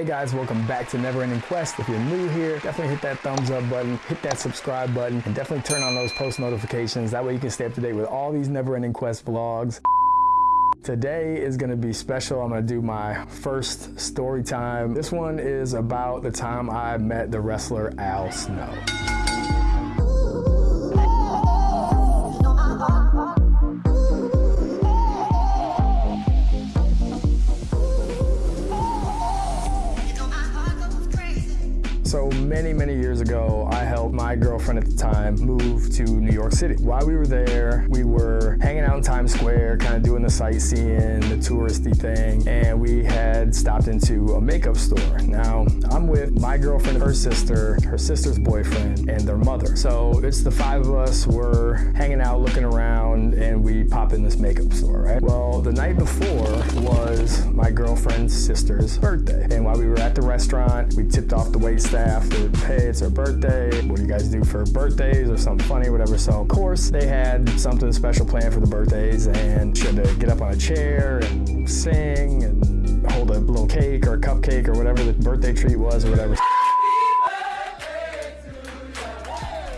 Hey guys, welcome back to Never Ending Quest. If you're new here, definitely hit that thumbs up button, hit that subscribe button, and definitely turn on those post notifications. That way you can stay up to date with all these Never Ending Quest vlogs. Today is going to be special. I'm to do my first story time. This one is about the time I met the wrestler Al Snow. So many, many years ago, I helped my girlfriend at the time move to New York City. While we were there, we were hanging out in Times Square, kind of doing the sightseeing, the touristy thing, and we had stopped into a makeup store. Now, I'm with my girlfriend, her sister, her sister's boyfriend, and their mother. So it's the five of us, we're hanging out, looking around, and we pop in this makeup store, right? Well, the night before was my girlfriend's sister's birthday. And while we were at the restaurant, we tipped off the wait staff that, hey, it's her birthday. What do you guys do for birthdays or something funny, whatever. So, of course, they had something special planned for the birthdays and she had to get up on a chair and sing and hold a little cake or a cupcake or whatever the birthday treat was or whatever.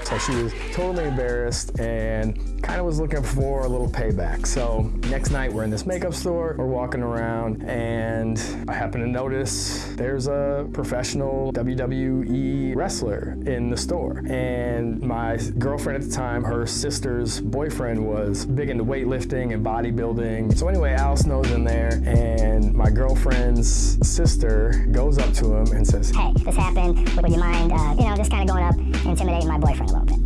So she was totally embarrassed and kind of was looking for a little payback. So next night we're in this makeup store, we're walking around and I happen to notice there's a professional WWE wrestler in the store. And my girlfriend at the time, her sister's boyfriend was big into weightlifting and bodybuilding. So anyway, Al Snow's in there and my girlfriend's sister goes up to him and says, Hey, this happened. Would you mind, uh, you know, just kind of going up intimidating my boyfriend a little bit?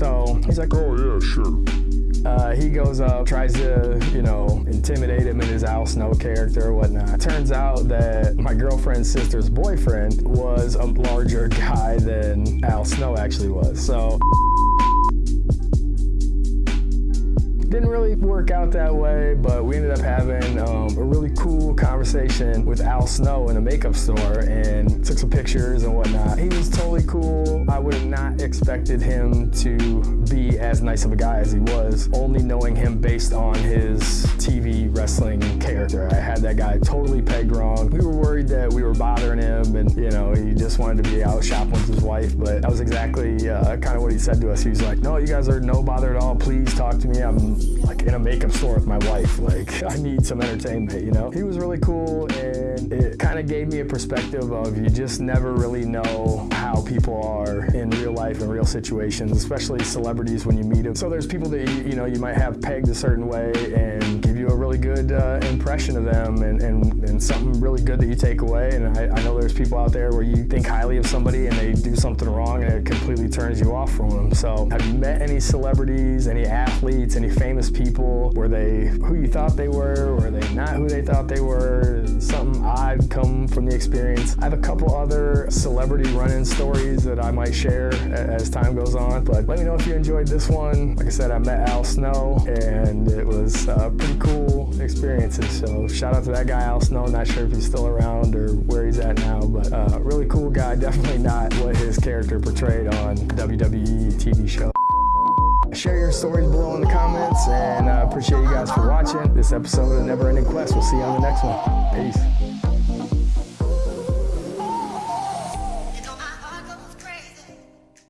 So he's like, oh yeah, sure. Uh, he goes up, tries to, you know, intimidate him in his Al Snow character or whatnot. Turns out that my girlfriend's sister's boyfriend was a larger guy than Al Snow actually was. So didn't really work out that way, but we ended up having um, a really cool conversation with Al Snow in a makeup store and took some pictures and whatnot. He was totally cool. I would have not expected him to be as nice of a guy as he was, only knowing him based on his TV wrestling character. I had that guy totally pegged wrong. We were worried that we were bothering him and, you know, he just wanted to be out shopping with his wife, but that was exactly uh, kind of what he said to us. He was like, no, you guys are no bother at all. Please talk to me. I'm like in a makeup store with my wife. Like I need some entertainment, you know? He was really cool and it kind of gave me a perspective of you just never really know how people are in real life and real situations, especially celebrities when you meet them. So there's people that you, you know you might have pegged a certain way and give you a really good uh, impression of them and, and, and something really good that you take away. And I, I know there's people out there where you think highly of somebody and they do something wrong and it completely turns you off from them. So have you met any celebrities, any athletes, any famous people? Were they who you thought they were? Were they not who they thought they were? Something odd come from the experience. I have a couple other celebrity run-in stories that I might share as time goes on, but let me know if you enjoyed this one. Like I said, I met Al Snow and it was uh, pretty cool experiences. So shout out to that guy, Al Snow. Not sure if he's still around or where he's at now, but uh, really cool guy. Definitely not what his character portrayed on WWE TV show. Share your stories below in the comments and I appreciate you guys for watching this episode of Never Ending Quest. We'll see you on the next one. Peace.